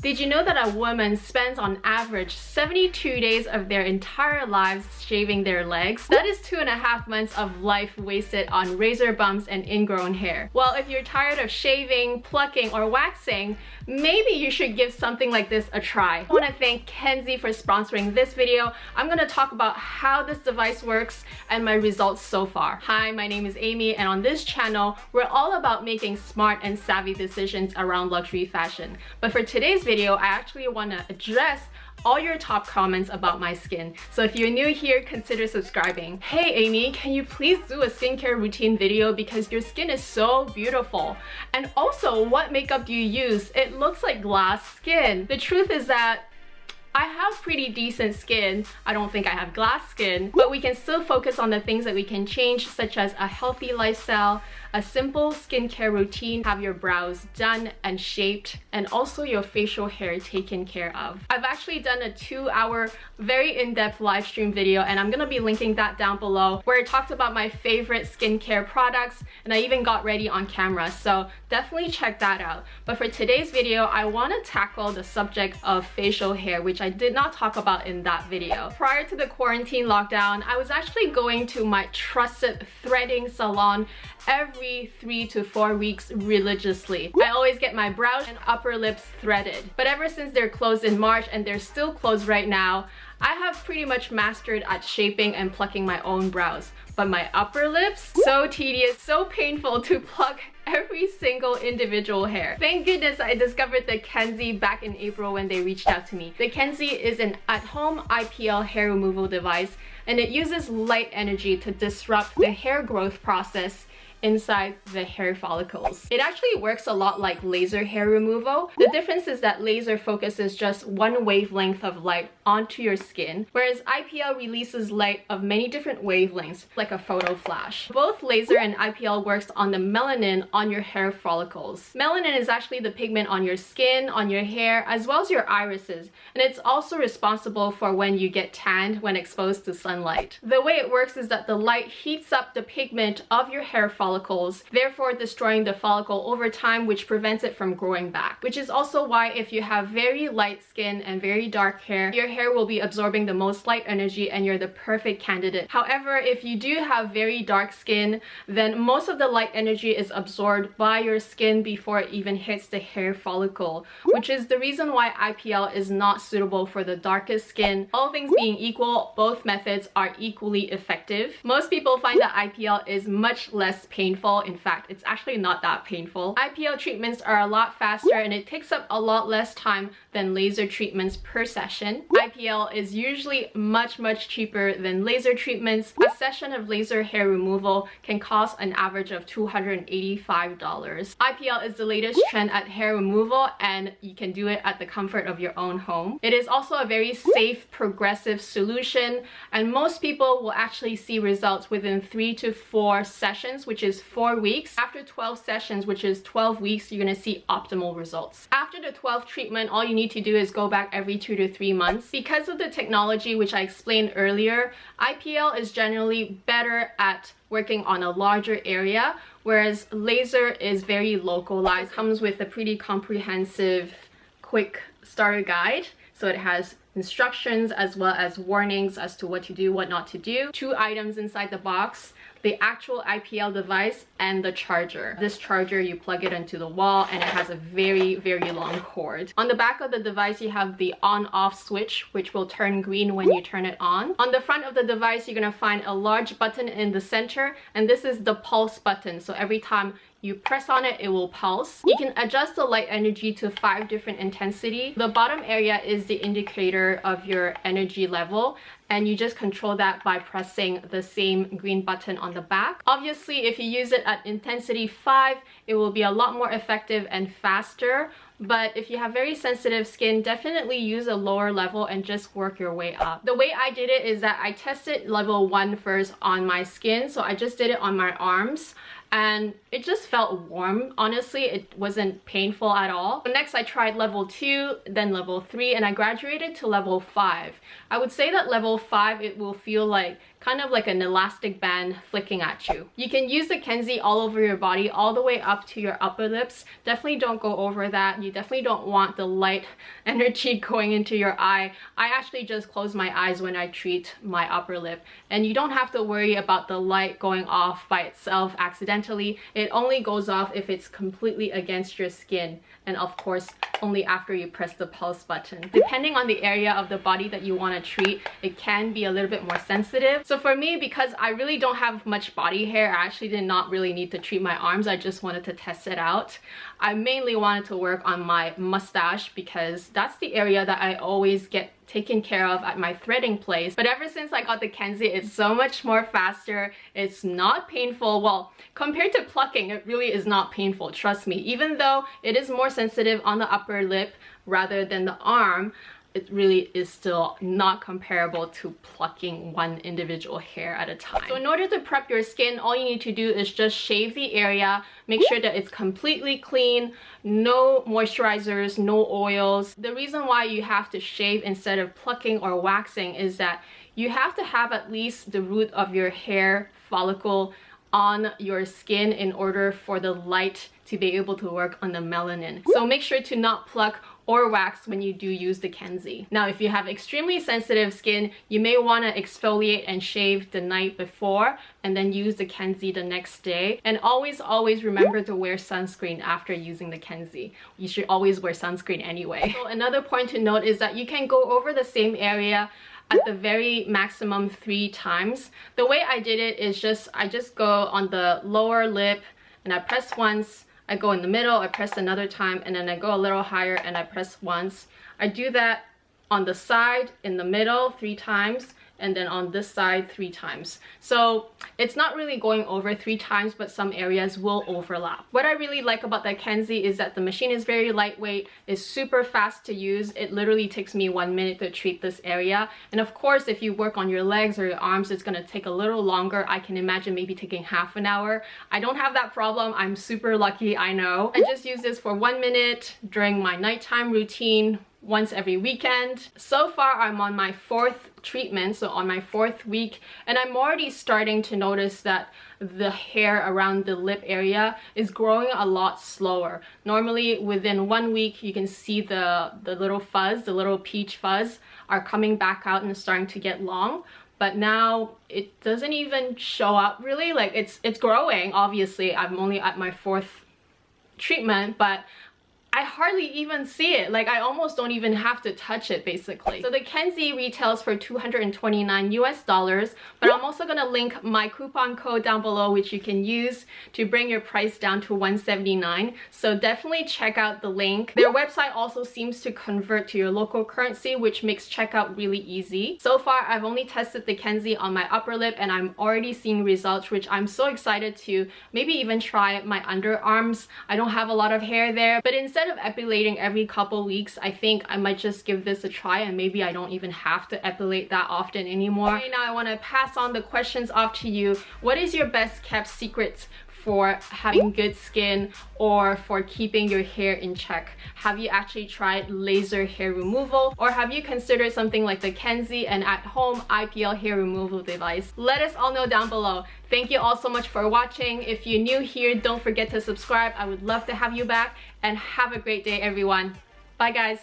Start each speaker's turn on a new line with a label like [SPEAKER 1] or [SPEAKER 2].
[SPEAKER 1] Did you know that a woman spends on average 72 days of their entire lives shaving their legs? That is two and a half months of life wasted on razor bumps and ingrown hair. Well, if you're tired of shaving, plucking, or waxing, maybe you should give something like this a try. I want to thank Kenzzi for sponsoring this video. I'm going to talk about how this device works and my results so far. Hi, my name is Amy and on this channel, we're all about making smart and savvy decisions around luxury fashion. But for today's video, I actually want to address all your top comments about my skin. So if you're new here, consider subscribing. Hey Amy, can you please do a skincare routine video because your skin is so beautiful? And also, what makeup do you use? It looks like glass skin. The truth is that I have pretty decent skin. I don't think I have glass skin, but we can still focus on the things that we can change, such as a healthy lifestyle, a simple skincare routine, have your brows done and shaped, and also your facial hair taken care of. I've actually done a two hour, very in-depth live stream video, and I'm gonna be linking that down below, where I talked about my favorite skincare products, and I even got ready on camera, so definitely check that out. But for today's video, I wanna tackle the subject of facial hair, which I did not talk about in that video. Prior to the quarantine lockdown, I was actually going to my trusted threading salon every three to four weeks religiously. I always get my brows and upper lips threaded. But ever since they're closed in March and they're still closed right now, I have pretty much mastered at shaping and plucking my own brows. But my upper lips, so tedious, so painful to pluck every single individual hair. Thank goodness I discovered the Kenzzi back in April when they reached out to me. The Kenzzi is an at-home IPL hair removal device and it uses light energy to disrupt the hair growth process inside the hair follicles. It actually works a lot like laser hair removal. The difference is that laser focuses just one wavelength of light onto your skin, whereas IPL releases light of many different wavelengths, like a photo flash. Both laser and IPL works on the melanin on your hair follicles. Melanin is actually the pigment on your skin, on your hair, as well as your irises, and it's also responsible for when you get tanned when exposed to sunlight. The way it works is that the light heats up the pigment of your hair follicles follicles, therefore destroying the follicle over time which prevents it from growing back. Which is also why if you have very light skin and very dark hair, your hair will be absorbing the most light energy and you're the perfect candidate. However, if you do have very dark skin, then most of the light energy is absorbed by your skin before it even hits the hair follicle, which is the reason why IPL is not suitable for the darkest skin. All things being equal, both methods are equally effective. Most people find that IPL is much less painful. In fact, it's actually not that painful. IPL treatments are a lot faster and it takes up a lot less time than laser treatments per session. IPL is usually much, much cheaper than laser treatments. A session of laser hair removal can cost an average of $285. IPL is the latest trend at hair removal and you can do it at the comfort of your own home. It is also a very safe, progressive solution and most people will actually see results within three to four sessions, which is is four weeks. After 12 sessions, which is 12 weeks, you're gonna see optimal results. After the 12th treatment, all you need to do is go back every two to three months. Because of the technology, which I explained earlier, IPL is generally better at working on a larger area, whereas laser is very localized, comes with a pretty comprehensive, quick starter guide. So it has instructions as well as warnings as to what to do, what not to do. Two items inside the box the actual IPL device and the charger. This charger, you plug it into the wall and it has a very, very long cord. On the back of the device, you have the on-off switch, which will turn green when you turn it on. On the front of the device, you're gonna find a large button in the center, and this is the pulse button. So every time you press on it, it will pulse. You can adjust the light energy to five different intensity. The bottom area is the indicator of your energy level and you just control that by pressing the same green button on the back. Obviously, if you use it at intensity 5, it will be a lot more effective and faster. But if you have very sensitive skin definitely use a lower level and just work your way up. The way i did it is that i tested level one first on my skin. So i just did it on my arms and it just felt warm. Honestly it wasn't painful at all. Next i tried level 2 then level 3 and i graduated to level 5 i would say that level 5 it will feel like kind of like an elastic band flicking at you. You can use the Kenzzi all over your body, all the way up to your upper lips. Definitely don't go over that. You definitely don't want the light energy going into your eye. I actually just close my eyes when I treat my upper lip. And you don't have to worry about the light going off by itself accidentally. It only goes off if it's completely against your skin. And of course, only after you press the pulse button. Depending on the area of the body that you want to treat, it can be a little bit more sensitive. So for me, because I really don't have much body hair, I actually did not really need to treat my arms. I just wanted to test it out. I mainly wanted to work on my mustache because that's the area that I always get taken care of at my threading place. But ever since I got the Kenzzi, it's so much more faster. It's not painful. Well, compared to plucking, it really is not painful, trust me. Even though it is more sensitive on the upper lip rather than the arm, it really is still not comparable to plucking one individual hair at a time. So in order to prep your skin, all you need to do is just shave the area, make sure that it's completely clean, no moisturizers, no oils. The reason why you have to shave instead of plucking or waxing is that you have to have at least the root of your hair follicle on your skin in order for the light to be able to work on the melanin. So make sure to not pluck or wax when you do use the Kenzzi. Now, if you have extremely sensitive skin, you may want to exfoliate and shave the night before and then use the Kenzzi the next day. And always, always remember to wear sunscreen after using the Kenzzi. You should always wear sunscreen anyway. So another point to note is that you can go over the same area at the very maximum three times. The way I did it is just, I just go on the lower lip and I press once, I go in the middle, I press another time, and then I go a little higher and I press once. I do that on the side, in the middle, three times, and then on this side three times. So it's not really going over three times, but some areas will overlap. What I really like about the Kenzzi is that the machine is very lightweight, is super fast to use. It literally takes me one minute to treat this area. And of course, if you work on your legs or your arms, it's gonna take a little longer. I can imagine maybe taking half an hour. I don't have that problem. I'm super lucky, I know. I just use this for one minute during my nighttime routine once every weekend. So far, I'm on my fourth treatment, so on my fourth week, and I'm already starting to notice that the hair around the lip area is growing a lot slower. Normally, within one week, you can see the, the little fuzz, the little peach fuzz, are coming back out and starting to get long but now it doesn't even show up really like it's it's growing obviously i'm only at my fourth treatment but I hardly even see it. Like I almost don't even have to touch it basically. So the Kenzzi retails for 229 US dollars, but I'm also gonna link my coupon code down below which you can use to bring your price down to 179. So definitely check out the link. Their website also seems to convert to your local currency which makes checkout really easy. So far I've only tested the Kenzzi on my upper lip and I'm already seeing results which I'm so excited to maybe even try my underarms. I don't have a lot of hair there but instead instead of epilating every couple weeks, I think I might just give this a try and maybe I don't even have to epilate that often anymore. Okay, now I want to pass on the questions off to you. What is your best kept secrets for having good skin or for keeping your hair in check? Have you actually tried laser hair removal or have you considered something like the Kenzzi and at home IPL hair removal device? Let us all know down below. Thank you all so much for watching. If you're new here, don't forget to subscribe. I would love to have you back and have a great day everyone. Bye guys.